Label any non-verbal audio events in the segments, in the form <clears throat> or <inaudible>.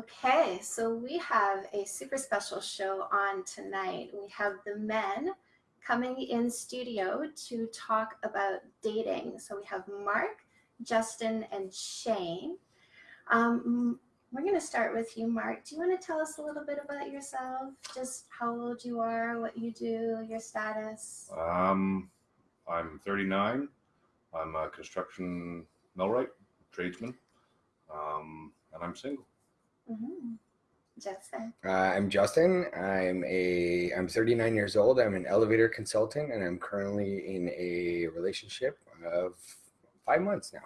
Okay, so we have a super special show on tonight. We have the men coming in studio to talk about dating. So we have Mark, Justin, and Shane. Um, we're going to start with you, Mark. Do you want to tell us a little bit about yourself? Just how old you are, what you do, your status? Um, I'm 39. I'm a construction millwright, tradesman, um, and I'm single. Mm-hmm. Justin. Uh, I'm Justin. I'm a I'm 39 years old. I'm an elevator consultant, and I'm currently in a relationship of five months now.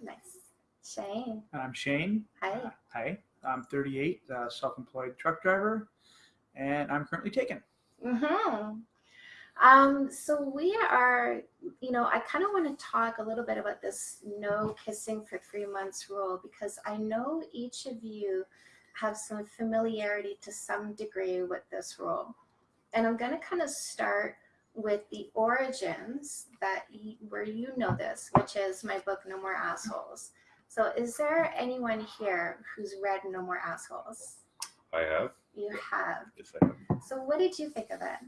Nice. Shane. I'm Shane. Hi. Uh, hi. I'm 38, uh, self-employed truck driver, and I'm currently taken. Mm-hmm. Um, so we are, you know, I kind of want to talk a little bit about this no kissing for three months rule because I know each of you have some familiarity to some degree with this rule. And I'm going to kind of start with the origins that you, where you know this, which is my book, No More Assholes. So is there anyone here who's read No More Assholes? I have. You have. Yes, I have. So what did you think of it?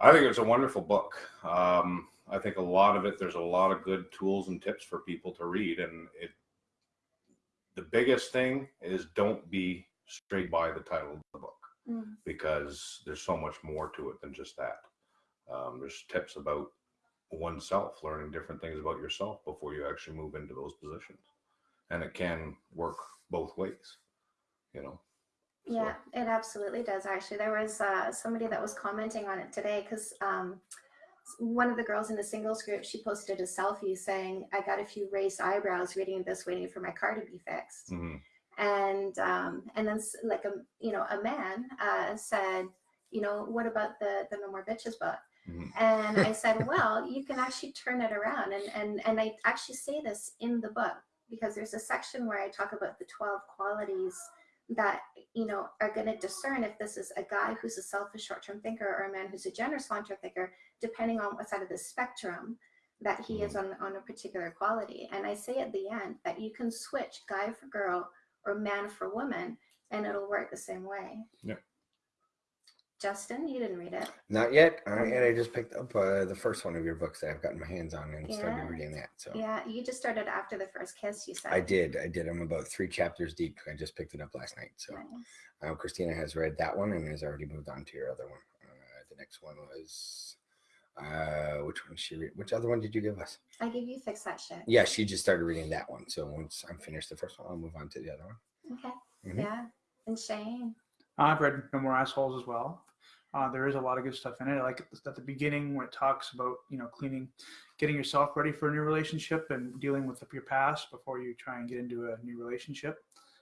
I think it's a wonderful book. Um, I think a lot of it, there's a lot of good tools and tips for people to read. And it, the biggest thing is don't be straight by the title of the book Mm. because there's so much more to it than just that. Um, there's tips about oneself, learning different things about yourself before you actually move into those positions. And it can work both ways, you know. So- Yeah, it absolutely does. Actually, there was uh, somebody that was commenting on it today because um, one of the girls in the singles group she posted a selfie saying, "I got a few raised eyebrows reading this, waiting for my car to be fixed." Mhm. And um, and then like a you know a man uh, said, "You know what about the the No More Bitches book?" Mhm. And I said, <laughs> "Well, you can actually turn it around." And and and I actually say this in the book because there's a section where I talk about the twelve qualities that you know are going to discern if this is a guy who's a selfish short-term thinker or a man who's a generous long-term thinker depending on what side of the spectrum that he is mm-hmm. on on a particular quality. And i say at the end that you can switch guy for girl or man for woman and it'll work the same way. Yeah. Justin you didn't read it Not yet. All right, and I just picked up uh, the first one of your books that I've gotten my hands on and Yeah. started reading that. So yeah you just started after the first kiss you said I did. I did. I'm about three chapters deep. I just picked it up last night. So Nice. um, Christina has read that one and has already moved on to your other one. Uh, the next one was uh, which one? She read? Which other one did you give us? i give you fix that shit Yeah, she just started reading that one. So once I'm finished the first one, I'll move on to the other one. okay Mhm. yeah and shane I've read No More Assholes as well. Uh, there is a lot of good stuff in it. I like at the beginning when it talks about you know cleaning, getting yourself ready for a new relationship and dealing with your past before you try and get into a new relationship.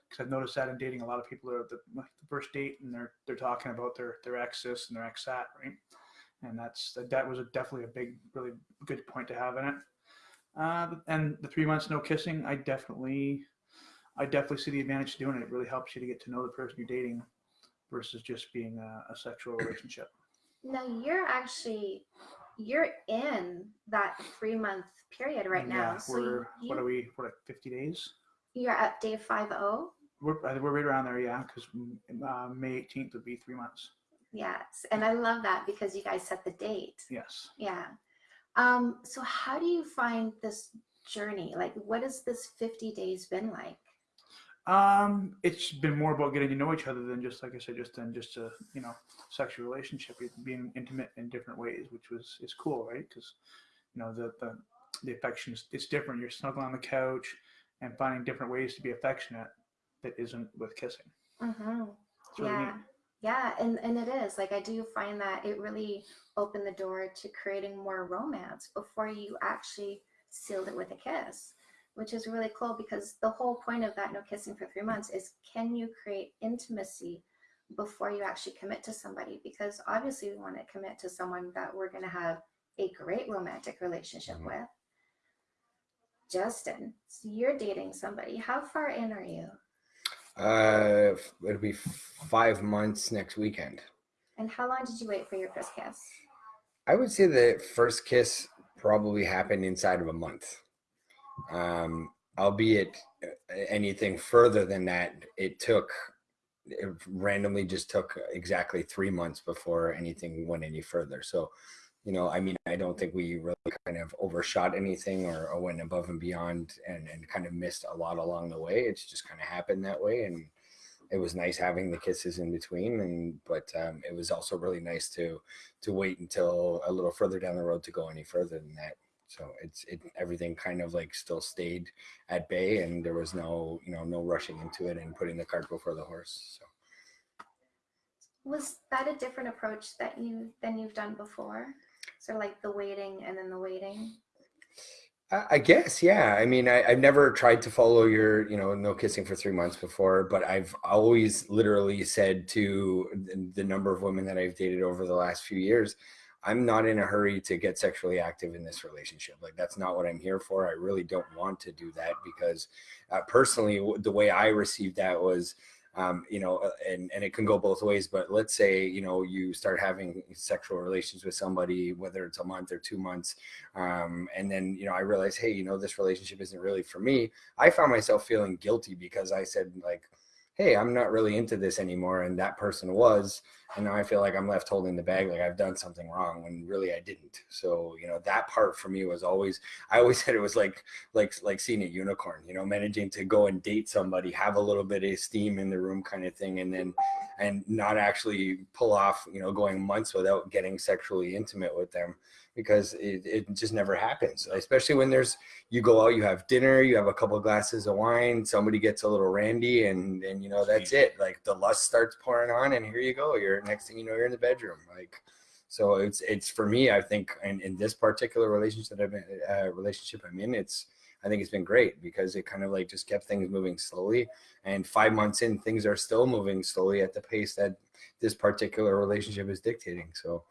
Because I've noticed that in dating, a lot of people are at the, the first date and they're they're talking about their their ex this and their ex that, right? And that's that, that was a, definitely a big, really good point to have in it. Uh, and the three months no kissing, I definitely, I definitely see the advantage to doing it. It really helps you to get to know the person you're dating versus just being a, a sexual <clears throat> relationship. No, you're actually you're in that three month period right now. Yeah, so we're you, what are we? What like 50 days? you're at day five oh. We're I think we're right around there, yeah. Because uh, May 18th would be three months. Yes, and I love that because you guys set the date. Yes. Yeah. Um. So how do you find this journey? Like, what has this fifty days been like? Um, it's been more about getting to know each other than just like I said, just than just a you know sexual relationship. Being intimate in different ways, which was is cool, right? Because you know the the the affection is it's different. You're snuggling on the couch and finding different ways to be affectionate that isn't with kissing. Mm-hmm. Really yeah. neat. Yeah, and, and it is. Like I do find that it really opened the door to creating more romance before you actually sealed it with a kiss, which is really cool because the whole point of that no kissing for three months is can you create intimacy before you actually commit to somebody? Because obviously we want to commit to someone that we're going to have a great romantic relationship Mhm. with. Justin, so you're dating somebody. How far in are you? Uh, it'll be five months next weekend. And how long did you wait for your first kiss? I would say the first kiss probably happened inside of a month. Um, albeit uh, anything further than that, it took it randomly just took exactly three months before anything went any further. So, you know, I mean, I don't think we really kind of overshot anything or, or went above and beyond and, and kind of missed a lot along the way. It's just kind of happened that way. And it was nice having the kisses in between. And, but um, it was also really nice to, to wait until a little further down the road to go any further than that. So it's, it, everything kind of like still stayed at bay and there was no, you know, no rushing into it and putting the cart before the horse. So. Was that a different approach that you than you've done before? So like the waiting and then the waiting. I I guess, yeah. I mean, I, I've never tried to follow your, you know, no kissing for three months before, but I've always literally said to the number of women that I've dated over the last few years, I'm not in a hurry to get sexually active in this relationship. Like, that's not what I'm here for. I really don't want to do that because uh, personally, the way I received that was, um, you know, uh, and, and it can go both ways, but let's say, you know, you start having sexual relations with somebody, whether it's a month or two months. Um, and then, you know, I realized, hey, you know, this relationship isn't really for me. I found myself feeling guilty because I said like, Hey, I'm not really into this anymore. And that person was, and now I feel like I'm left holding the bag. Like I've done something wrong when really I didn't. So, you know, that part for me was always, I always <laughs> said it was like, like, like seeing a unicorn, you know, managing to go and date somebody, have a little bit of steam in the room kind of thing. And then, and not actually pull off, you know, going months without getting sexually intimate with them because it, it just never happens. Especially when there's, you go out, you have dinner, you have a couple glasses of wine, somebody gets a little randy and, and, you know, that's it. Like the lust starts pouring on and here you go. You're next thing you know, you're in the bedroom. Like, so it's, it's for me, I think in, in this particular relationship that I've been, uh, relationship I'm in, it's, I think it's been great because it kind of like just kept things moving slowly. And five months in, things are still moving slowly at the pace that this particular relationship is dictating. So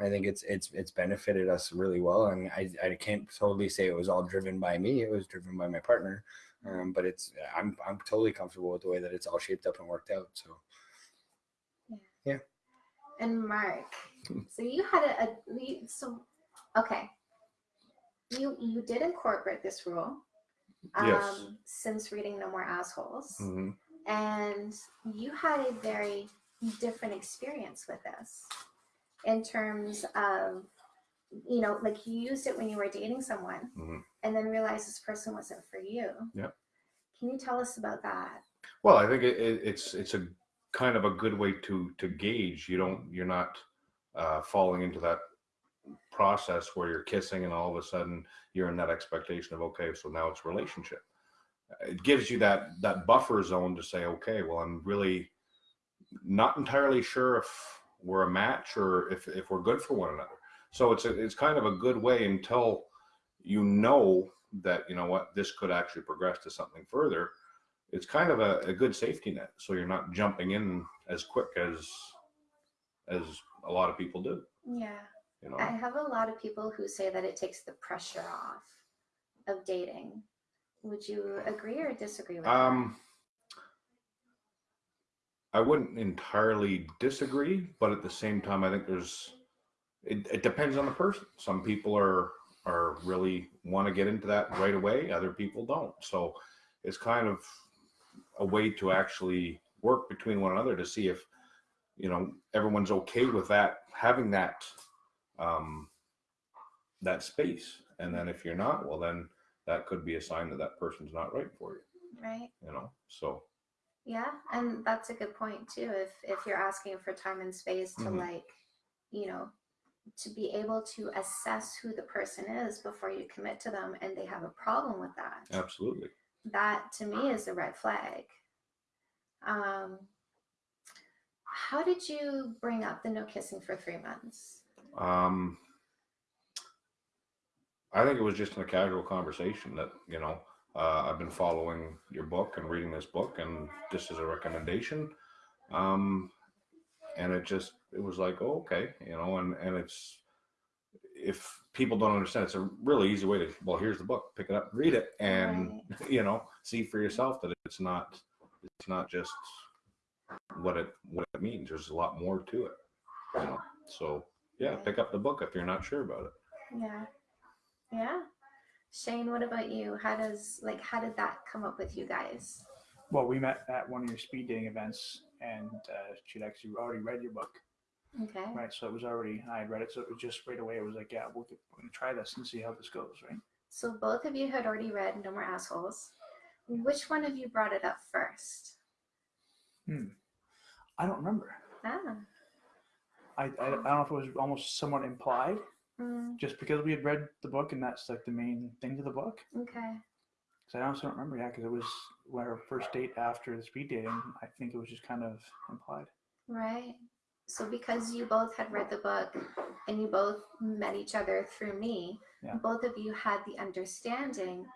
I think it's it's it's benefited us really well. And I, I can't totally say it was all driven by me. It was driven by my partner. Um, but it's I'm I'm totally comfortable with the way that it's all shaped up and worked out. So yeah. yeah. And Mark, so you had a, a you- so okay. You you did incorporate this rule um, Yes. since reading No More Assholes, Mhm. and you had a very different experience with this in terms of you know like you used it when you were dating someone Mhm. and then realized this person wasn't for you. yeah Can you tell us about that? Well, I think it, it, it's it's a kind of a good way to to gauge. You don't you're not uh, falling into that process where you're kissing and all of a sudden you're in that expectation of okay, so now it's relationship. It gives you that that buffer zone to say okay, well I'm really not entirely sure if we're a match or if if we're good for one another. So it's a, it's kind of a good way until you know that you know what this could actually progress to something further it's kind of a, a good safety net so you're not jumping in as quick as as a lot of people do Yeah. you know I have a lot of people who say that it takes the pressure off of dating. Would you agree or disagree with um i wouldn't entirely disagree but at the same time i think there's it, it depends on the person some people are are really want to get into that right away other people don't so it's kind of a way to actually work between one another to see if you know everyone's okay with that having that um that space and then if you're not well then that could be a sign that that person's not right for you? Right. you know so Yeah, and that's a good point too. If if you're asking for time and space to Mhm. like, you know, to be able to assess who the person is before you commit to them and they have a problem with that. absolutely That to me is a red flag. Um how did you bring up the no kissing for 3 months? um i think it was just in a casual conversation that you know uh, i've been following your book and reading this book and this is a recommendation um and it just it was like oh, okay you know and and it's if people don't understand it's a really easy way to well here's the book pick it up read it and <laughs> you know see for yourself that it's not it's not just what it what it means there's a lot more to it you know so yeah Right. pick up the book if you're not sure about it Yeah. Yeah. Shane, what about you? How does like how did that come up with you guys? Well, we met at one of your speed dating events, and uh, she'd actually already read your book, Okay. right? So it was already I had read it, so it was just right away. It was like, yeah, we'll, we're gonna try this and see how this goes, right? So both of you had already read No More Assholes. Which one of you brought it up first? Hmm. I don't remember. Ah. I, I, I don't know if it was almost somewhat implied, mm, just because we had read the book, and that's like the main thing to the book. okay. Because I also don't remember, yeah, because it was our first date after the speed dating. I think it was just kind of implied. Right. So because you both had read the book and you both met each other through me, Yeah. both of you had the understanding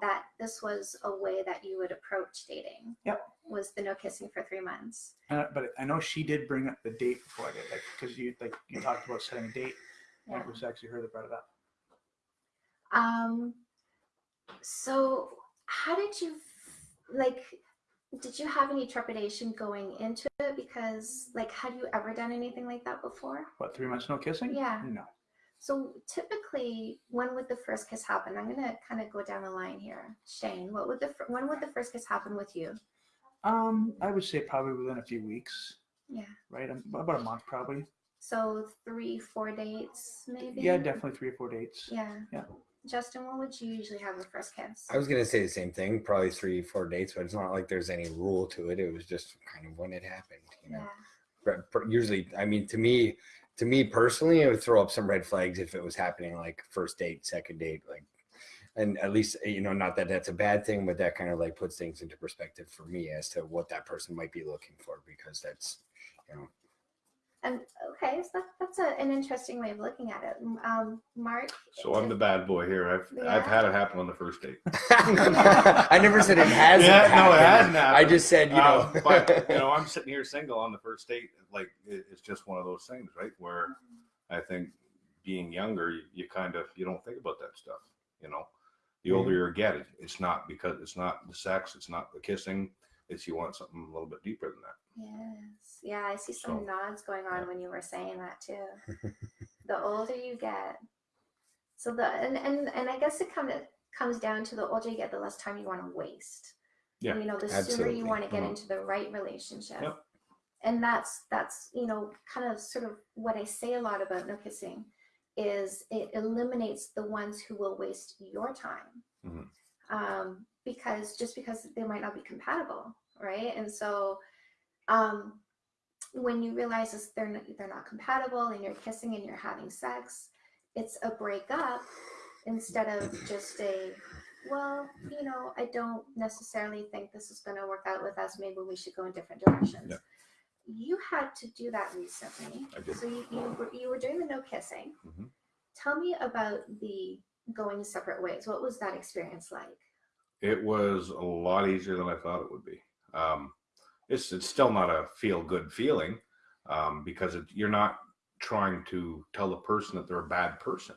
that this was a way that you would approach dating. Yep. Was the no kissing for three months. Uh, but I know she did bring up the date before I did, like because you like you talked about setting a date. It was actually her that brought it up. Um so how did you like did you have any trepidation going into it because like had you ever done anything like that before? What three months no kissing? Yeah. No. So typically, when would the first kiss happen? I'm gonna kind of go down the line here. Shane, what would the when would the first kiss happen with you? Um, I would say probably within a few weeks, Yeah. right? Um, About a month, probably. So three, four dates, maybe. Yeah, definitely three or four dates. Yeah. Yeah. Justin, what would you usually have the first kiss? I was gonna say the same thing, probably three, four dates, but it's not like there's any rule to it. It was just kind of when it happened, you know. yeah. But per- usually, I mean, to me, to me personally, it would throw up some red flags if it was happening like first date, second date, like, and at least eh, you know, not that that's a bad thing, but that kind of like puts things into perspective for me as to what that person might be looking for because that's, you know, And okay, so that, that's a, an interesting way of looking at it. Um, Mark. So I'm the bad boy here. I've Yeah. I've had it happen on the first date. <laughs> I never said it hasn't. Yeah, no, it happened. hasn't I just said, you know, Um, but you <laughs> know, I'm sitting here single on the first date. Like it, it's just one of those things, right? Where I think being younger, you, you kind of you don't think about that stuff. You know, the older you get, it, it's not because it's not the sex, it's not the kissing. It's you want something a little bit deeper than that. Yes. Yeah, I see some So, nods going on yeah. when you were saying that too. <laughs> the older you get, so the and and, and I guess it kind of comes down to the older you get, the less time you want to waste. Yeah, You know, the sooner you want to get Mhm. into the right relationship. Yep. And that's that's you know kind of sort of what I say a lot about no kissing is it eliminates the ones who will waste your time. Mhm. Um, because just because they might not be compatible, right? And so um, when you realize this, they're not, they're not compatible and you're kissing and you're having sex, it's a breakup instead of just a well, you know, I don't necessarily think this is going to work out with us. Maybe we should go in different directions. Yeah. You had to do that recently. I did. So you, you, were, you were doing the no kissing. Mhm. Tell me about the going separate ways. What was that experience like? It was a lot easier than I thought it would be. Um, it's it's still not a feel good feeling um, because it, you're not trying to tell the person that they're a bad person.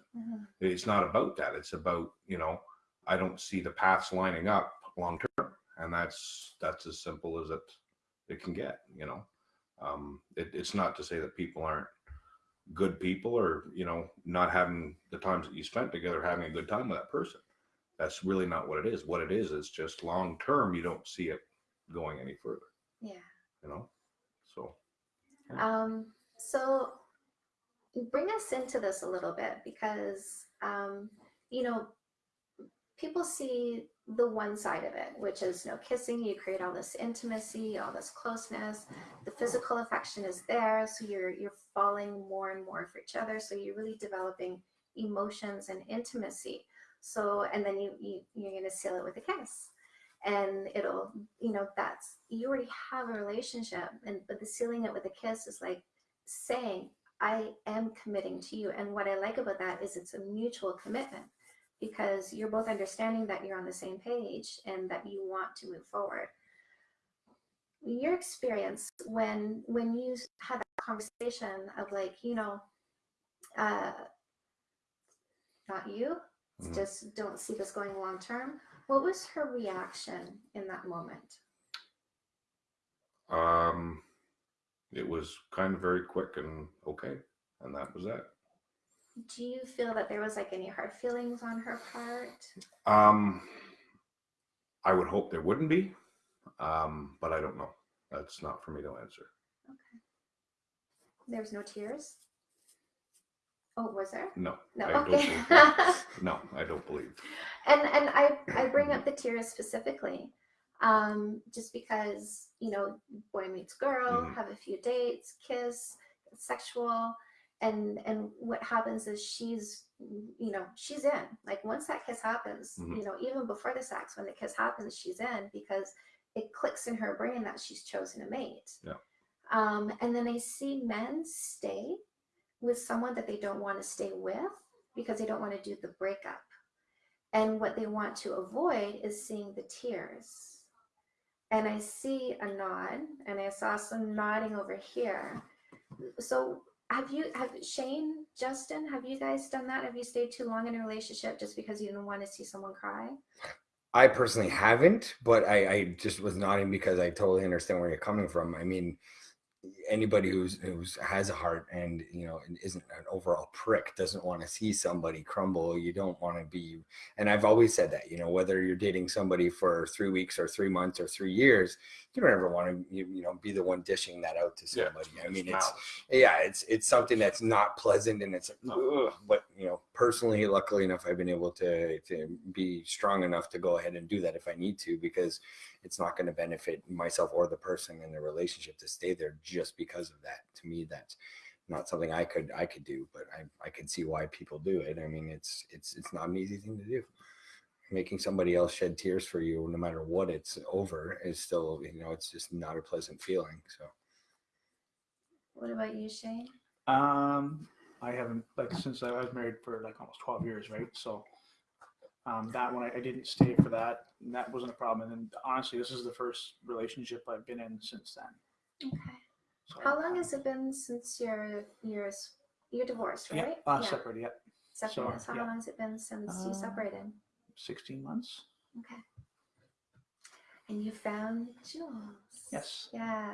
It's not about that. It's about you know I don't see the paths lining up long term, and that's that's as simple as it it can get. You know, um, it, it's not to say that people aren't good people or you know not having the times that you spent together having a good time with that person that's really not what it is. What it is is just long term. You don't see it going any further. Yeah. You know. So Um, so bring us into this a little bit because um, you know people see the one side of it, which is no kissing. You create all this intimacy, all this closeness. The mm-hmm. physical affection is there, so you're you're falling more and more for each other. So you're really developing emotions and intimacy. So and then you, you you're gonna seal it with a kiss and it'll you know that's you already have a relationship and but the sealing it with a kiss is like saying i am committing to you and what i like about that is it's a mutual commitment because you're both understanding that you're on the same page and that you want to move forward your experience when when you had that conversation of like you know uh not you Mhm. just don't see this going long term what was her reaction in that moment um, it was kind of very quick and okay, and that was that. Do you feel that there was like any hard feelings on her part? Um, I would hope there wouldn't be, um, but I don't know. That's not for me to answer. Okay. There was no tears? Oh, was there? No, No, I okay. <laughs> no, I don't believe. and and I I bring up the tears specifically, um, just because you know boy meets girl, Mhm. have a few dates, kiss, sexual, and and what happens is she's you know she's in like once that kiss happens, Mhm. you know even before the sex when the kiss happens she's in because it clicks in her brain that she's chosen a mate. Yeah. Um, and then I see men stay with someone that they don't want to stay with because they don't want to do the breakup. And what they want to avoid is seeing the tears. And I see a nod, and I saw some nodding over here. So have you have Shane, Justin, have you guys done that? Have you stayed too long in a relationship just because you didn't want to see someone cry? I personally haven't, but I, I just was nodding because I totally understand where you're coming from. I mean, anybody who's who's has a heart and you know isn't an overall prick doesn't want to see somebody crumble. You don't want to be, and I've always said that. You know, whether you're dating somebody for three weeks or three months or three years, you don't ever want to you, you know be the one dishing that out to Yeah, somebody. I mean, it's yeah, it's it's something that's not pleasant and it's ugh, but you know, personally, luckily enough, I've been able to to be strong enough to go ahead and do that if I need to because it's not going to benefit myself or the person in the relationship to stay there just because of that. To me, that's not something I could I could do, but I I can see why people do it. I mean, it's it's it's not an easy thing to do. Making somebody else shed tears for you, no matter what it's over, is still you know it's just not a pleasant feeling. So. What about you, Shane? Um, I haven't like since I was married for like almost twelve years, right? So, um, that one I, I didn't stay for that. And that wasn't a problem. And then honestly, this is the first relationship I've been in since then. Okay. So, How long has it been since you're you're s- you're divorced, Yeah, right? uh, separated. Yeah, Separated. so, so how yeah. long has it been since you Uh, separated? Sixteen months. Okay. And you found Jules. Yes. Yeah.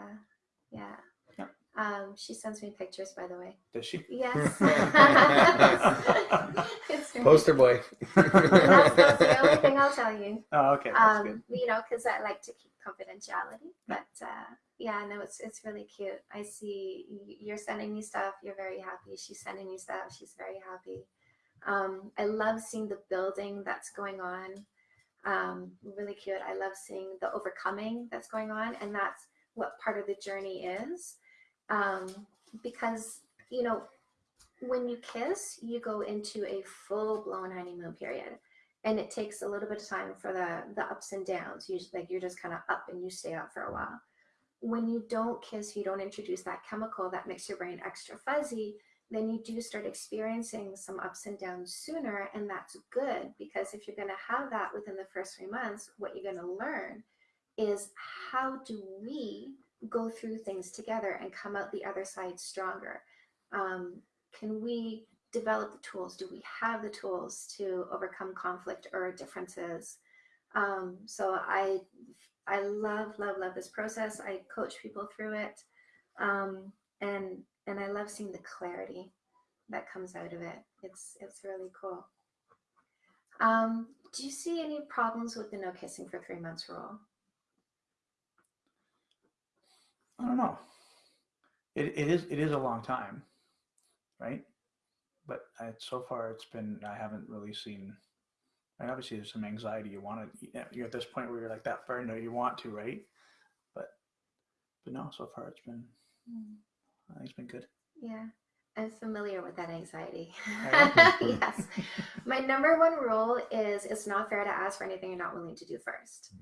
Yeah. Yeah. Um, she sends me pictures, by the way. Does she? Yes. <laughs> Poster boy. <laughs> That's, that's the only thing I'll tell you. Oh, okay. That's good. Um, you know, because I like to keep confidentiality. But uh, yeah, no, it's it's really cute. I see you're sending me stuff. You're very happy. She's sending me stuff. She's very happy. Um, I love seeing the building that's going on. Um, really cute. I love seeing the overcoming that's going on, and that's what part of the journey is. Um, because you know, when you kiss, you go into a full blown honeymoon period and it takes a little bit of time for the the ups and downs usually like you're just kind of up and you stay up for a while when you don't kiss you don't introduce that chemical that makes your brain extra fuzzy then you do start experiencing some ups and downs sooner and that's good because if you're going to have that within the first three months what you're going to learn is how do we go through things together and come out the other side stronger um, can we develop the tools? Do we have the tools to overcome conflict or differences? Um, so I, I love, love, love this process. I coach people through it, um, and and I love seeing the clarity that comes out of it. It's it's really cool. Um, do you see any problems with the no kissing for three months rule? I don't know. It, it is it is a long time, right? But I, so far it's been I haven't really seen. And obviously there's some anxiety. You want to you're at this point where you're like that far it, you want to, right? But but no, so far it's been think it's been good. Yeah, I'm familiar with that anxiety. <laughs> Yes. My number one rule is it's not fair to ask for anything you're not willing to do first.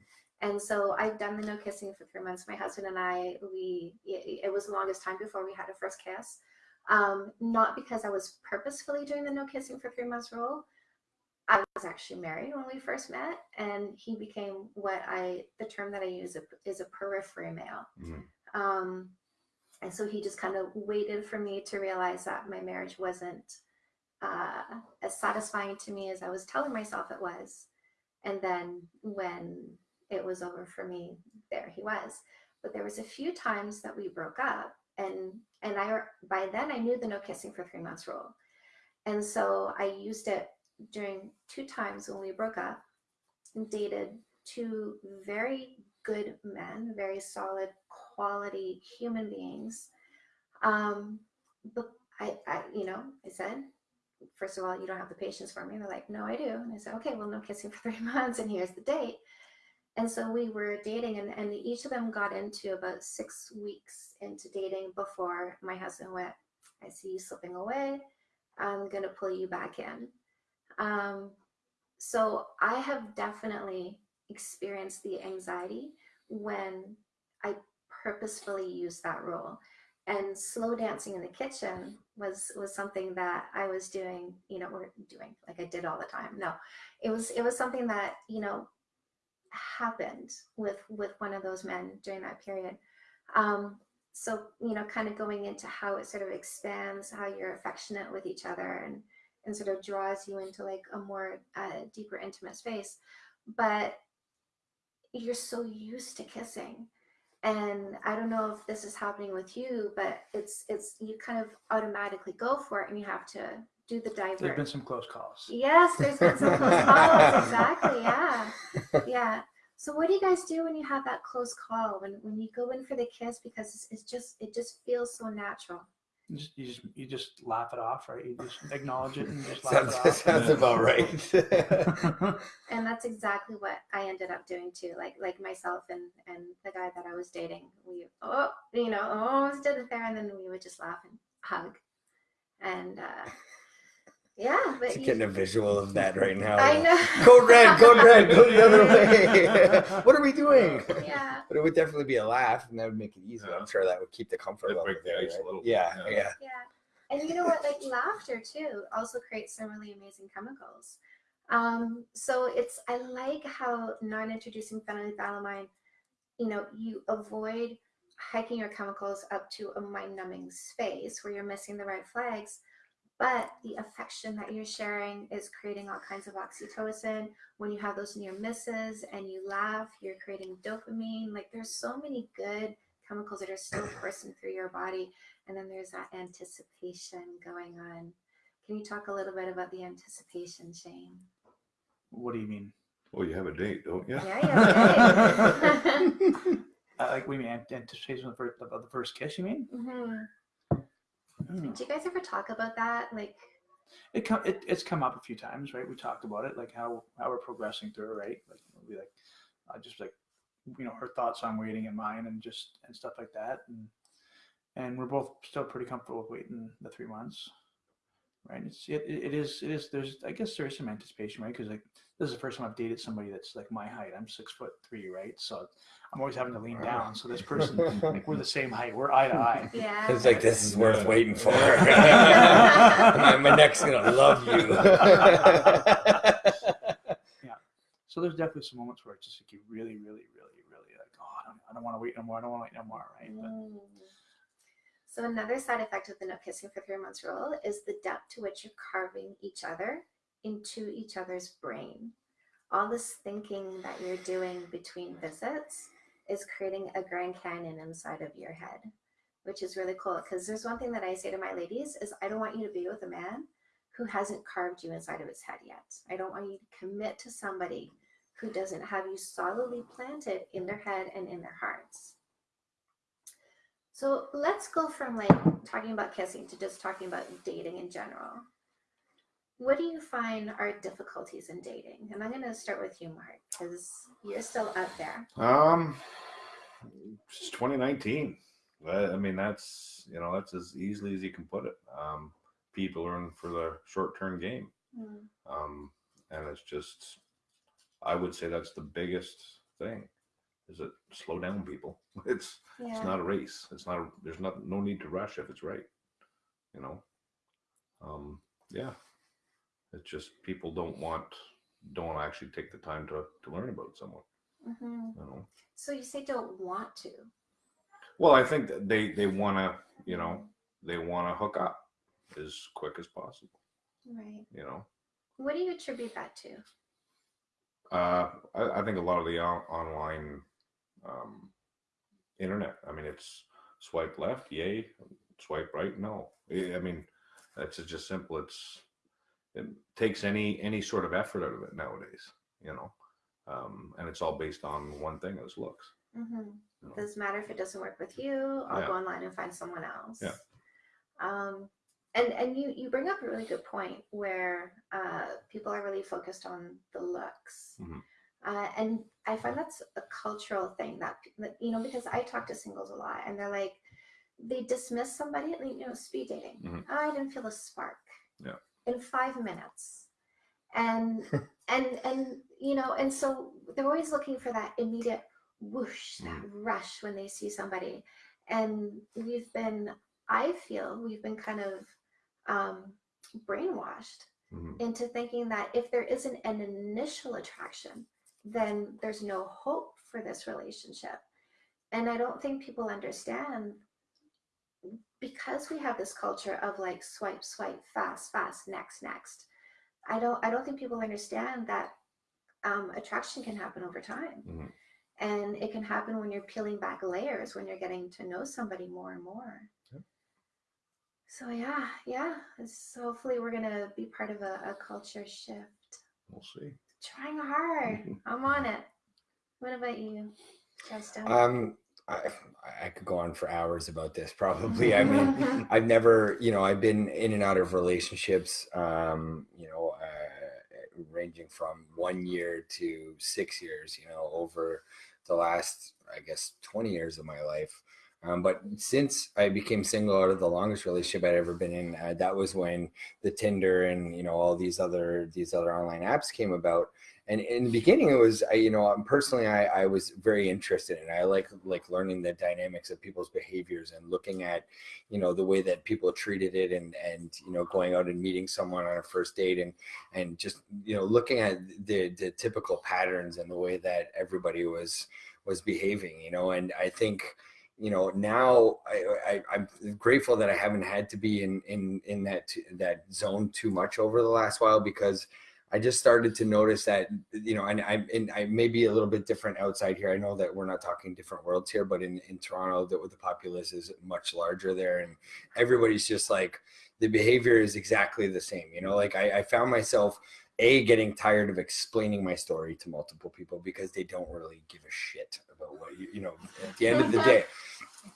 And so I've done the no kissing for three months. My husband and I, we, it, was the longest time before we had a first kiss. Um, not because I was purposefully doing the no kissing for three months rule. I was actually married when we first met, and he became what I, the term that I use is a periphery male. Mhm. Um, and so he just kind of waited for me to realize that my marriage wasn't uh, as satisfying to me as I was telling myself it was. And then when it was over for me, there he was. But there was a few times that we broke up, and and I by then I knew the no kissing for three months rule. And so I used it during two times when we broke up and dated two very good men, very solid quality human beings. Um, but I, I, you know, I said, first of all, you don't have the patience for me. They're like, no, I do. And I said, okay, well, no kissing for <laughs> three months, and here's the date. And so we were dating, and, and each of them got into about six weeks into dating before my husband went, I see you slipping away. I'm going to pull you back in. Um, so I have definitely experienced the anxiety when I purposefully use that rule. And slow dancing in the kitchen was was something that I was doing, you know, we're doing like I did all the time. No, it was it was something that you know happened with with one of those men during that period. Um, so you know, kind of going into how it sort of expands how you're affectionate with each other and and sort of draws you into like a more uh, deeper intimate space. But you're so used to kissing and i don't know if this is happening with you but it's it's you kind of automatically go for it and you have to do the There's divert been some close calls. yes there's been some close <laughs> calls exactly yeah. Yeah. So what do you guys do when you have that close call when when you go in for the kiss? Because it's, it's just it just feels so natural You just, you just you just laugh it off, right? You just acknowledge it and just <laughs> Sounds, laugh it <laughs> sounds Yeah. about right. <laughs> and that's exactly what I ended up doing too. Like like myself and and the guy that I was dating, we oh you know almost did it there, and then we would just laugh and hug, and uh, yeah. But Just getting a visual of that right now. I know. <laughs> Code red, code red, go the other <laughs> way. <laughs> what are we doing? yeah, But it would definitely be a laugh, and that would make it easier. I'm sure that would keep the comfort It'd level. break the there, ice a right? little bit, Yeah, yeah. yeah. yeah. And you know what? Like laughter too also creates some really amazing chemicals. Um, so it's I like how non-introducing phenylethylamine, you know, you avoid hiking your chemicals up to a mind-numbing space where you're missing the right flags, but the affection that you're sharing is creating all kinds of oxytocin. When you have those near misses and you laugh, you're creating dopamine. Like there's so many good chemicals that are still <clears throat> coursing through your body and then there's that anticipation going on. Can you talk a little bit about the anticipation, Shane? what do you mean? Well, you have a date, don't you? Yeah, yeah. <laughs> Uh, <laughs> like we mean anticipation of the first, of the first kiss? You mean? hmm Do you guys ever talk about that? Like, It come it, it's come up a few times, right? We talked about it, like how how we're progressing through, it, right? Like we like, uh, just like you know her thoughts on waiting and mine, and just and stuff like that, and and we're both still pretty comfortable with waiting the three months, right? It's it, it it is it is there's I guess there is some anticipation, right? Because like this is the first time I've dated somebody that's like my height. I'm six foot three, right? So I'm always having to lean down. So this <laughs> person, like we're the same height. We're eye to eye. <laughs> yeah. It's like this is worth waiting for. <laughs> My, my neck's gonna love you. Yeah. So there's definitely some moments where it's just like you really, really, really, really like, oh, I don't, I don't want to wait no more. I don't want to wait no more, right? But Mm. So another side effect of the no kissing for three months rule is the depth to which you're carving each other into each other's brain. All this thinking that you're doing between visits is creating a Grand Canyon inside of your head, which is really cool. Because there's one thing that I say to my ladies is I don't want you to be with a man who hasn't carved you inside of his head yet. I don't want you to commit to somebody who doesn't have you solidly planted in their head and in their hearts. So let's go from like talking about kissing to just talking about dating in general. What do you find are difficulties in dating? And I'm going to start with you, Mark, because you're still up there. Um, it's 2019. I mean, that's you know that's as easily as you can put it. Um, people are in for the short-term game, Mm, um, and it's just, I would say that's the biggest thing, is it slow down, people. <laughs> It's Yeah. it's not a race. It's not. A, there's not no need to rush if it's right. You know. Um. Yeah. It's just people don't want don't actually take the time to to learn about someone. Mhm. You know. So you say don't want to. Well, I think that they they want to, you know, they want to hook up as quick as possible. Right. You know, What do you attribute that to? uh, I, I think a lot of the on- online um, internet. I mean, it's swipe left, yay. Swipe right, no. I I mean, it's just simple. It's it takes any any sort of effort out of it nowadays. You know, um, and it's all based on one thing: is looks. hmm you know. Doesn't matter if it doesn't work with you. I'll Yeah. go online and find someone else. Yeah. Um, and and you you bring up a really good point where uh, people are really focused on the looks. Mhm. Uh, and I find that's a cultural thing that, that you know because I talk to singles a lot and they're like they dismiss somebody you know speed dating. Mhm. "Oh, I didn't feel a spark. Yeah. In five minutes, and <laughs> and and you know and so they're always looking for that immediate whoosh that rush when they see somebody. And we've been i feel we've been kind of um, brainwashed Mhm. into thinking that if there isn't an initial attraction then there's no hope for this relationship. And i don't think people understand because we have this culture of like swipe swipe fast fast next next i don't i don't think people understand that um, attraction can happen over time. Mhm. and it can happen when you're peeling back layers when you're getting to know somebody more and more. So yeah yeah. So hopefully we're gonna be part of a, a culture shift. We'll see. trying hard. <laughs> I'm on it. What about you justin? Um, I, I could go on for hours about this. Probably. I mean, <laughs> I've never, you know, I've been in and out of relationships, um, you know, uh, ranging from one year to six years, you know, over the last, I guess, 20 years of my life. Um, but since I became single out of the longest relationship I'd ever been in, uh, that was when the Tinder and, you know, all these other, these other online apps came about. And in the beginning, it was, I, you know, um, personally, I, I was very interested in. I like like learning the dynamics of people's behaviors and looking at, you know, the way that people treated it, and and you know, going out and meeting someone on a first date, and and just you know, looking at the the typical patterns and the way that everybody was was behaving, you know, and I think you know now I, I i'm grateful that i haven't had to be in in in that that zone too much over the last while because I just started to notice that you know, and I and I may be a little bit different outside here. I know that we're not talking different worlds here, but in in Toronto, the, the populace is much larger there, and everybody's just like the behavior is exactly the same. You know, like I, I found myself a getting tired of explaining my story to multiple people because they don't really give a shit about what you you know. At the end of the day,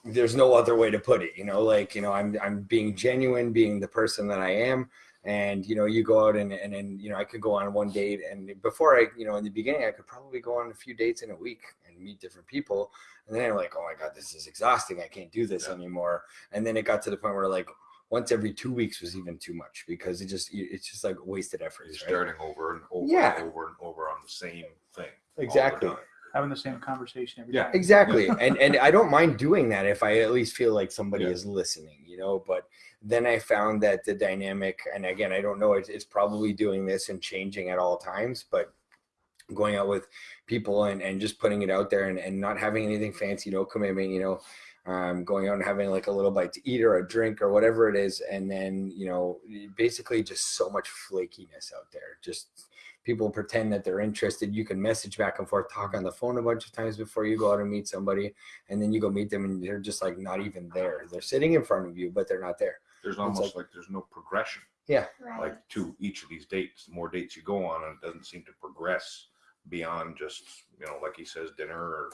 there's no other way to put it. You know, like you know, I'm I'm being genuine, being the person that I am and you know you go out and and then you know i could go on one date and before i you know in the beginning i could probably go on a few dates in a week and meet different people and then i'm like oh my god this is exhausting i can't do this Yeah. anymore and then it got to the point where like once every two weeks was even too much because it just it's just like wasted effort You're right? starting over and over Yeah. and over and over on the same thing. Exactly. Time. having the same conversation every Yeah. time. exactly <laughs> and and i don't mind doing that if i at least feel like somebody Yeah. is listening you know but then i found that the dynamic and again i don't know it's, it's probably doing this and changing at all times but going out with people and, and just putting it out there and, and not having anything fancy no commitment you know um, going out and having like a little bite to eat or a drink or whatever it is and then you know basically just so much flakiness out there just people pretend that they're interested you can message back and forth talk on the phone a bunch of times before you go out and meet somebody and then you go meet them and they're just like not even there. They're sitting in front of you but they're not there. There's almost like, there's no progression. yeah. Right. Like to each of these dates, the more dates you go on, and it doesn't seem to progress beyond just you know, like he says, dinner or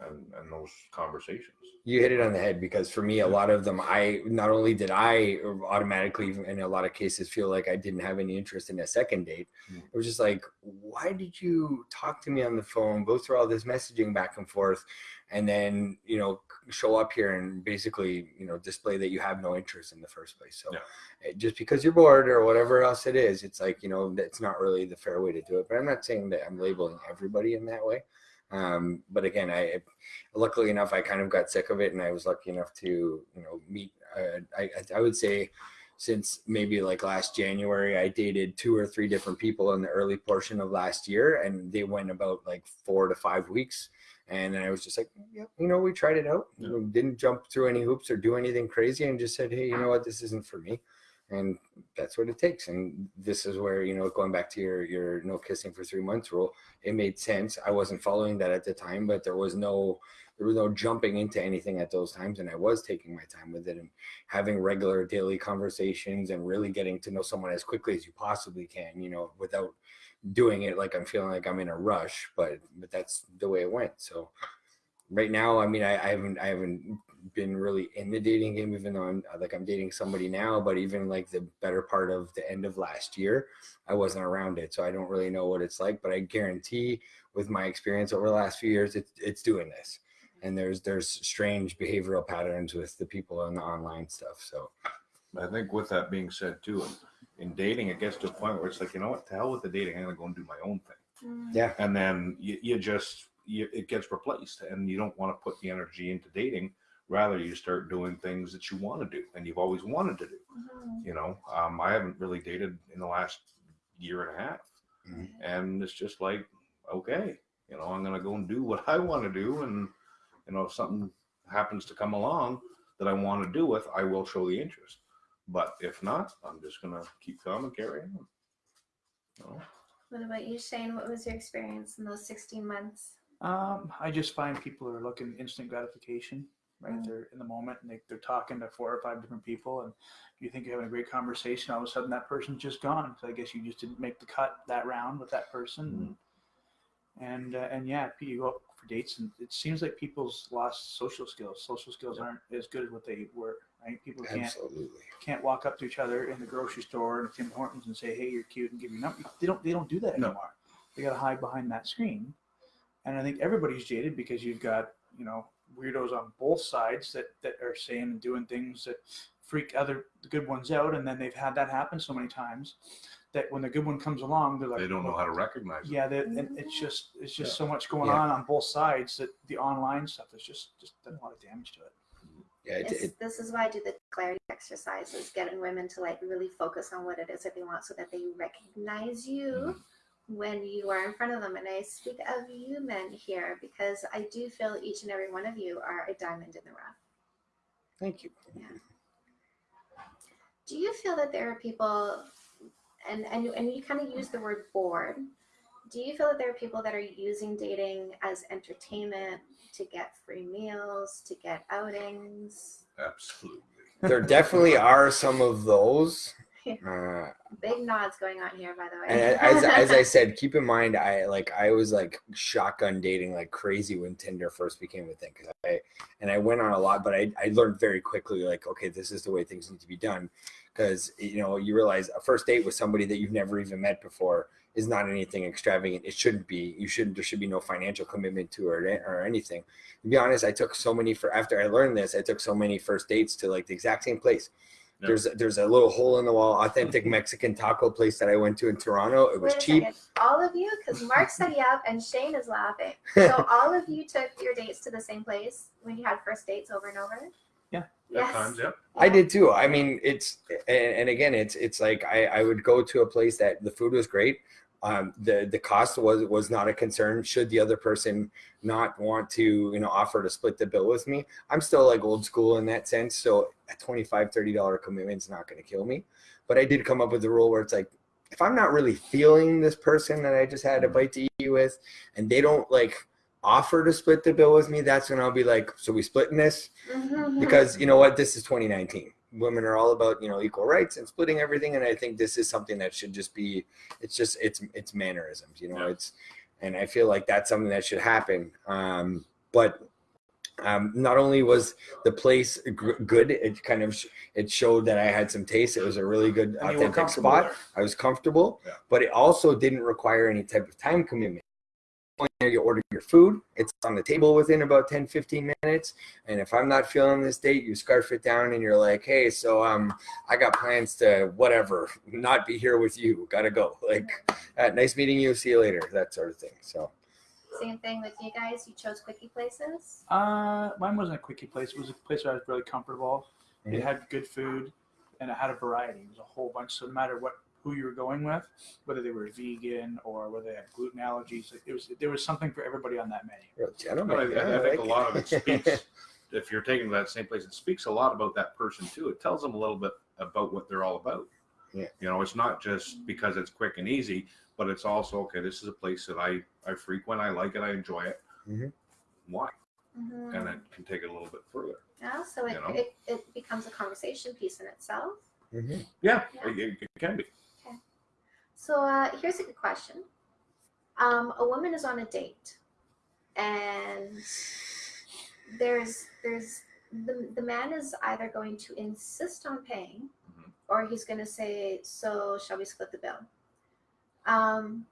and and those conversations. you hit it on the head because for me a lot of them i not only did i automatically in a lot of cases feel like i didn't have any interest in a second date Mm. it was just like why did you talk to me on the phone go through all this messaging back and forth and then you know show up here and basically you know display that you have no interest in the first place so Yeah. eh, just because you're bored or whatever else it is it's like you know that's not really the fair way to do it but i'm not saying that i'm labeling everybody in that way um, but again i luckily enough i kind of got sick of it and i was lucky enough to you know meet uh, I, I- would say since maybe like last january i dated two or three different people in the early portion of last year and they went about like four to five weeks. And then i was just like yeah you know we tried it out. Yeah. Didn't jump through any hoops or do anything crazy and just said hey you know what? This isn't for me and that's what it takes. And this is where you know going back to your your no kissing for three months rule it made sense. I wasn't following that at the time but there was no there was no jumping into anything at those times and i was taking my time with it and having regular daily conversations and really getting to know someone as quickly as you possibly can you know without doing it like i'm feeling like i'm in a rush but but that's the way it went. So right now i mean i, I haven't i haven't been really in the dating game even though i'm like i'm dating somebody now but even like the better part of the end of last year i wasn't around it so i don't really know what it's like but i guarantee with my experience over the last few years it's it's doing this and there's there's strange behavioral patterns with the people on the online stuff so I think with that being said too, in dating, it gets to a point where it's like, you know what, to hell with the dating, I'm gonna go and do my own thing. Mm. yeah And then you, you just, you, it gets replaced and you don't want to put the energy into dating. Rather, you start doing things that you want to do and you've always wanted to do. Mhm. You know, um, I haven't really dated in the last year and a half. Mhm. And it's just like, okay, you know, I'm going to go and do what I want to do. And, you know, if something happens to come along that I want to do with, I will show the interest. But if not, I'm just going to keep calm and carry on. You know? What about you, Shane? What was your experience in those 16 months? Um, I just find people are looking instant gratification, right? Mm. They're in the moment and they, they're talking to four or five different people, and you think you're having a great conversation. All of a sudden, that person's just gone. So I guess you just didn't make the cut that round with that person, and uh, and yeah, you go out for dates, and it seems like people's lost social skills. Social skills aren't as good as what they were, right? People can't absolutely can't walk up to each other in the grocery store and Tim Hortons and say, "Hey, you're cute," and give you number. They don't. They don't do that No. anymore. They got to hide behind that screen. And I think everybody's jaded because you've got you know weirdos on both sides that that are saying and doing things that freak other good ones out, and then they've had that happen so many times that when the good one comes along, they're like, They don't know how to recognize it. Yeah, that and it's just it's just Yeah. so much going Yeah. on on both sides that the online stuff is just just done a lot of damage to it. yeah it, This, it, this is why I do the clarity exercises, getting women to like really focus on what it is that they want so that they recognize you Mhm. When you are in front of them. And I speak of you men here because I do feel each and every one of you are a diamond in the rough. thank you Do you feel that there are people, and and and you kind of use the word bored? Do you feel that there are people that are using dating as entertainment to get free meals, to get outings? Absolutely. there definitely are some of those <laughs> uh, Big nods going on here, by the way. and as, as i <laughs> said keep in mind i like i was like shotgun dating like crazy when tinder first became a thing because i and i went on a lot but I, I learned very quickly like okay this is the way things need to be done. Because you know you realize a first date with somebody that you've never even met before is not anything extravagant. It shouldn't be. You shouldn't there should be no financial commitment to it or anything. To be honest i took so many for after i learned this i took so many first dates to like the exact same place Yeah. there's there's a little hole in the wall authentic mexican taco place that i went to in toronto it was cheap second. All of you, because Mark said yeah, and Shane is laughing. <laughs> So all of you took your dates to the same place when you had first dates over and over. Yeah. Yes. At times, yep. I did too. I mean, it's and, and again, it's it's like I, I would go to a place that the food was great. Um, the the cost was was not a concern. Should the other person not want to, you know, offer to split the bill with me, I'm still like old school in that sense. So a 25 30 dollar commitment is not going to kill me. But I did come up with a rule where it's like, if I'm not really feeling this person that I just had a bite to eat with, and they don't like offer to split the bill with me, that's when I'll be like, so we splitting this Mhm. because you know what this is 2019 women are all about you know equal rights and splitting everything and i think this is something that should just be it's just it's it's mannerisms you know Yeah. it's and i feel like that's something that should happen um but um, not only was the place good, it kind of sh- it showed that I had some taste. It was a really good And you were authentic spot. there. I was comfortable, Yeah. but it also didn't require any type of time commitment. When You order your food, it's on the table within about 10, 15 minutes. And if I'm not feeling this date, you scarf it down and you're like, hey, so um, I got plans to whatever, not be here with you. Gotta go. <laughs> Like, uh, nice meeting you. See you later. That sort of thing. So, Same thing with you guys. You chose quickie places. Uh, mine wasn't a quickie place. It was a place where I was really comfortable. Mhm. It had good food, and it had a variety. It was a whole bunch. So no matter what who you were going with, whether they were vegan or whether they had gluten allergies, it was there was something for everybody on that menu. real gentleman. But I, I, I think like a lot of it it. speaks. <laughs> if you're taking that same place, it speaks a lot about that person too. It tells them a little bit about what they're all about. Yeah. You know, it's not just because it's quick and easy, but it's also okay. This is a place that I I frequent. I like it. I enjoy it. Mhm. Why? Mhm. and it can take it a little bit further. Yeah, so it, You know? it, it becomes a conversation piece in itself. Mhm. Yeah, Yeah. It, it can be. So uh, here's a good question. Um, a woman is on a date, and there's there's the, the man is either going to insist on paying, Mhm. or he's going to say, "So shall we split the bill?" Um,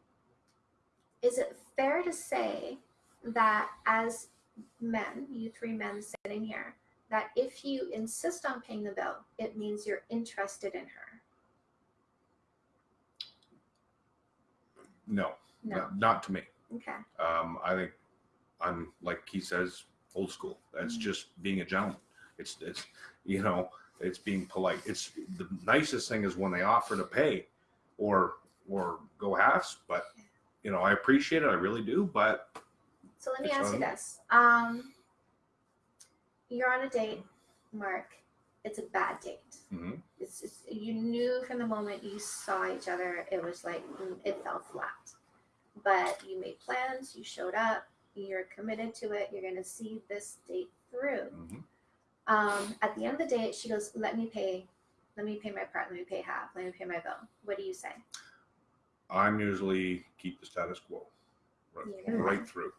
is it fair to say that as men, you three men sitting here, that if you insist on paying the bill, it means you're interested in her? No, No. not, not to me. Okay. Um, I think I'm like he says, old school. That's Mhm. just being a gentleman. It's it's you know it's being polite. It's the nicest thing is when they offer to pay, or or go halves. But you know I appreciate it. I really do. But So let me ask you this. Um, you're on a date, Mark. It's a bad date. mhm, It's just, you knew from the moment you saw each other, it was like mm, it fell flat. But you made plans, you showed up, you're committed to it, you're going to see this date through. mhm. Um, at the end of the date, she goes, Let me pay, let me pay my part, let me pay half, let me pay my bill. What do you say? I'm usually keep the status quo, right, Yeah. right through,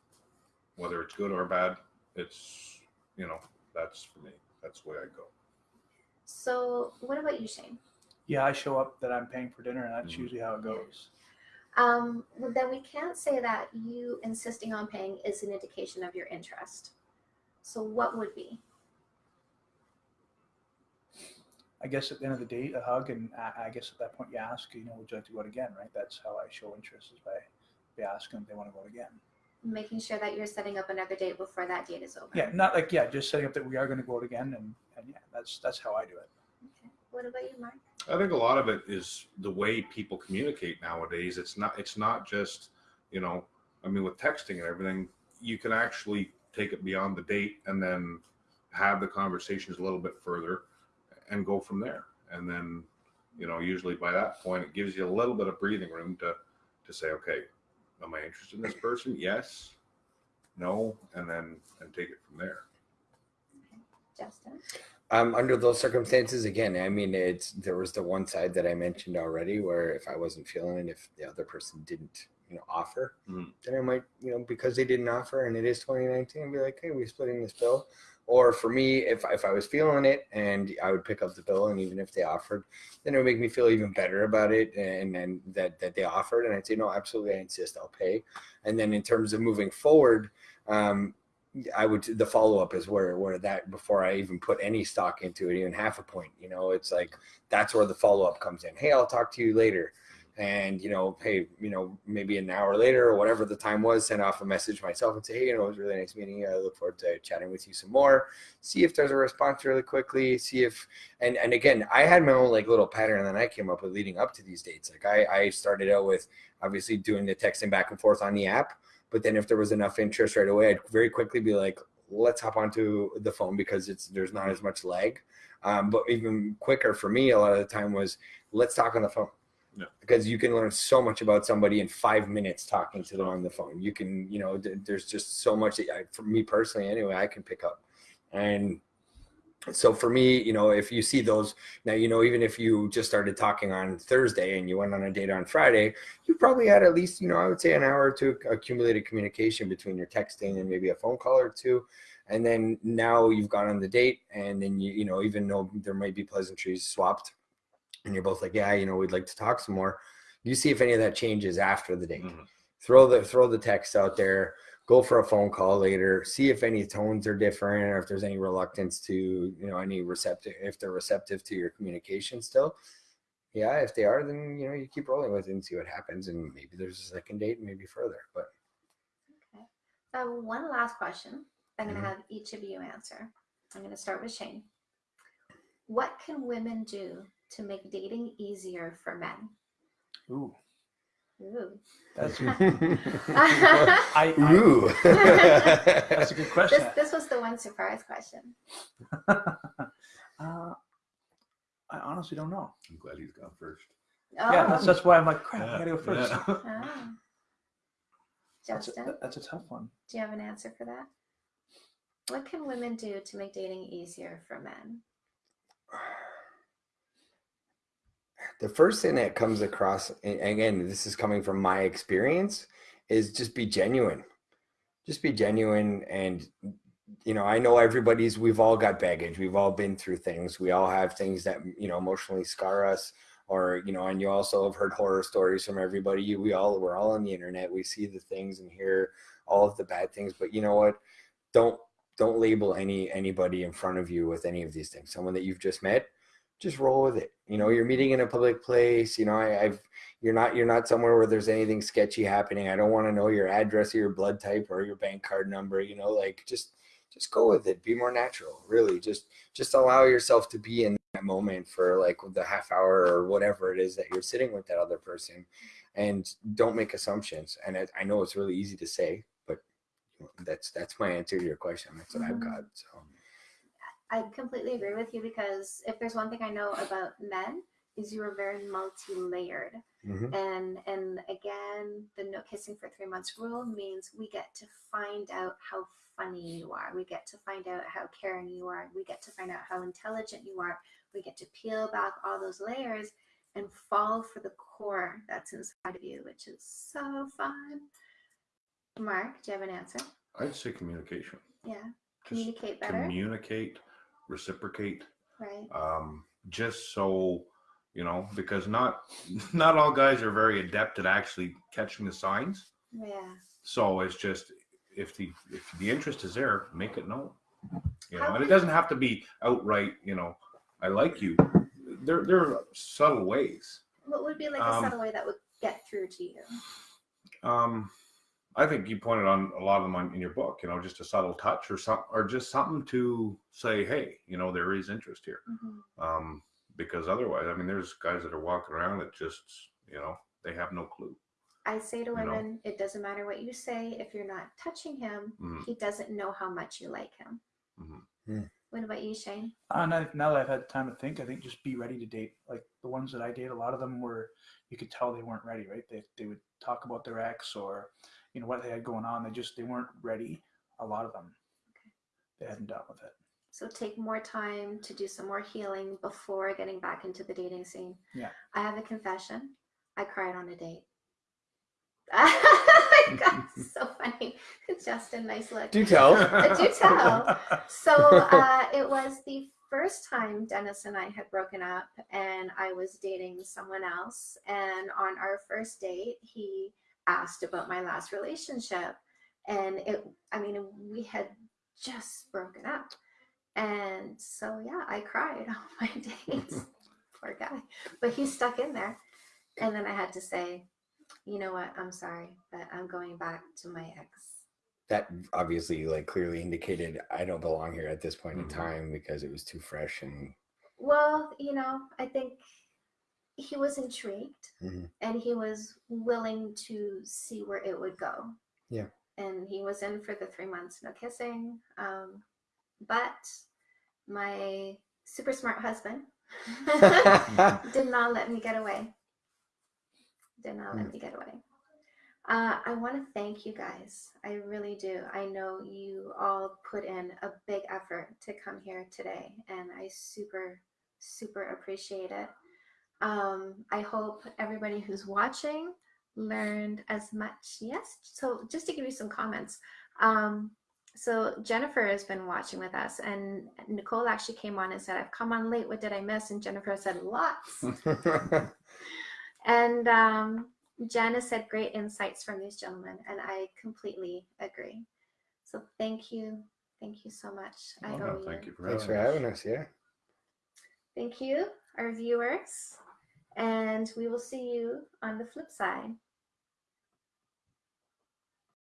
whether it's good or bad. It's you know that's for me. That's the way I go. So, what about you, Shane? Yeah, I show up that I'm paying for dinner, and that's Mhm. usually how it goes. Um, well, then we can't say that you insisting on paying is an indication of your interest. So what would be? I guess at the end of the date, a hug, and I, I guess at that point you ask, you know, would you like to go out again, right? That's how I show interest is by, by asking if they want to go out again. Making sure that you're setting up another date before that date is over. Yeah, not like yeah, just setting up that we are going to go out again, and and yeah, that's that's how I do it. Okay. What about you, Mark? I think a lot of it is the way people communicate nowadays. It's not it's not just, you know, I mean with texting and everything, you can actually take it beyond the date and then have the conversations a little bit further and go from there. And then, you know, usually by that point it gives you a little bit of breathing room to to say, okay, am I interested in this person? Yes. No, and then and take it from there. Justin? Um, under those circumstances, again, I mean, it's there was the one side that I mentioned already, where if I wasn't feeling it, if the other person didn't, you know, offer, Mhm. then I might, you know, because they didn't offer, and it is 2019, be like, hey, we're splitting this bill. Or for me, if if I was feeling it, and I would pick up the bill, and even if they offered, then it would make me feel even better about it, and then that that they offered, and I'd say, no, absolutely, I insist, I'll pay. And then in terms of moving forward, um, I would the follow up is where where that before I even put any stock into it, even half a point. You know, it's like that's where the follow up comes in. Hey, I'll talk to you later, and you know, hey, you know, maybe an hour later or whatever the time was, send off a message myself and say, hey, you know, it was really nice meeting. you. I look forward to chatting with you some more. See if there's a response really quickly. See if and and again, I had my own like little pattern that I came up with leading up to these dates. Like I I started out with obviously doing the texting back and forth on the app but then if there was enough interest right away, I'd very quickly be like, let's hop onto the phone because it's there's not as much lag. Um, but even quicker for me, a lot of the time was let's talk on the phone. Yeah. Because you can learn so much about somebody in five minutes talking to them on the phone. You can, you know, th- there's just so much that I, for me personally, anyway, I can pick up. And so for me, you know, if you see those now, you know, even if you just started talking on Thursday and you went on a date on Friday, you probably had at least, you know, I would say an hour or two accumulated communication between your texting and maybe a phone call or two. And then now you've gone on the date and then you, you know, even though there might be pleasantries swapped and you're both like, yeah, you know, we'd like to talk some more. You see if any of that changes after the date. Mhm. Throw the throw the text out there, go for a phone call later, see if any tones are different or if there's any reluctance to, you know, any receptive if they're receptive to your communication still yeah, if they are, then you know you keep rolling with it and see what happens, and maybe there's a second date, and maybe further. But Okay. So I have one last question. I'm going to have each of you answer. I'm going to start with Shane. What can women do to make dating easier for men? Ooh, Ooh. that's <laughs> this, <laughs> I, I ooh, <laughs> that's a good question. this was the one surprise question. uh, I honestly don't know. I'm glad he's gone first. Oh. Yeah, that's that's why I'm like, crap, I gotta go first. Yeah. Ah. That's a, Justin, that's a tough one. do you have an answer for that? What can women do to make dating easier for men? <sighs> <sighs> the first thing that comes across and again this is coming from my experience is just be genuine. Just be genuine and you know i know everybody's we've all got baggage. We've all been through things. We all have things that you know emotionally scar us or you know and you also have heard horror stories from everybody. We all we're all on the internet. We see the things and hear all of the bad things. But you know what? Don't don't label any anybody in front of you with any of these things. Someone that you've just met just roll with it. You know you're meeting in a public place you know I, i've you're not you're not somewhere where there's anything sketchy happening. I don't want to know your address or your blood type or your bank card number you know like just just go with it. Be more natural really. Just just allow yourself to be in that moment for like the half hour or whatever it is that you're sitting with that other person. And don't make assumptions. And i, I know it's really easy to say but that's that's my answer to your question. That's what i've mm-hmm. got so I completely agree with you because if there's one thing I know about men is you are very multi-layered. mhm. And and again, the no kissing for three months rule means we get to find out how funny you are. We get to find out how caring you are. We get to find out how intelligent you are. We get to peel back all those layers and fall for the core that's inside of you, which is so fun. Mark, do you have an answer? I'd say communication. Yeah. Just Communicate better. communicate, reciprocate. right. um, just so you know, because not <laughs> not all guys are very adept at actually catching the signs. Yeah. So it's just if the if the interest is there, make it known. You know, How and it doesn't have to be outright. You know, I like you. There there are subtle ways. What would be like a Um, subtle way that would get through to you? Um, I think you pointed on a lot of them on, in your book. You know, just a subtle touch or some or just something to say, hey, you know, there is interest here. Mhm. um, because otherwise, I mean, there's guys that are walking around that just, you know, they have no clue. I say to You know? women, it doesn't matter what you say. If you're not touching him, Mhm. he doesn't know how much you like him. Mhm. Mm. What about you, Shane? Uh, now, now that I've had time to think, I think just be ready to date. Like the ones that I date, a lot of them were, you could tell they weren't ready, right? They, they would talk about their ex or, you know, what they had going on. They just, they weren't ready. A lot of them, they hadn't dealt with it. So take more time to do some more healing before getting back into the dating scene. Yeah. I have a confession. I cried on a date. <laughs> oh my God, so funny. <laughs> Justin, nice look. do tell <laughs> do tell. So uh, it was the first time Dennis and I had broken up, and I was dating someone else. And on our first date, he asked about my last relationship, and it. I mean, we had just broken up, and so yeah, I cried <laughs> on my dates. <laughs> Poor guy, but he stuck in there. And then I had to say, you know what? I'm sorry, but I'm going back to my ex. that obviously like clearly indicated I don't belong here at this point Mhm. in time because it was too fresh and Well, you know, I think he was intrigued Mhm. and he was willing to see where it would go. Yeah. And he was in for the three months, no kissing. Um, but my super smart husband <laughs> did not let me get away. Did not let Mm. me get away. Uh, I want to thank you guys. I really do. I know you all put in a big effort to come here today, and I super, super appreciate it. Um, I hope everybody who's watching learned as much. Yes. So, just to give you some comments. Um, so Jennifer has been watching with us, and Nicole actually came on and said, "I've come on late. What did I miss?" And Jennifer said, "Lots." <laughs> And um, Janice said great insights from these gentlemen, and I completely agree. So thank you, thank you so much. I Well, owe no, thank you for Thanks for having us. Yeah. Thank you, our viewers, and we will see you on the flip side.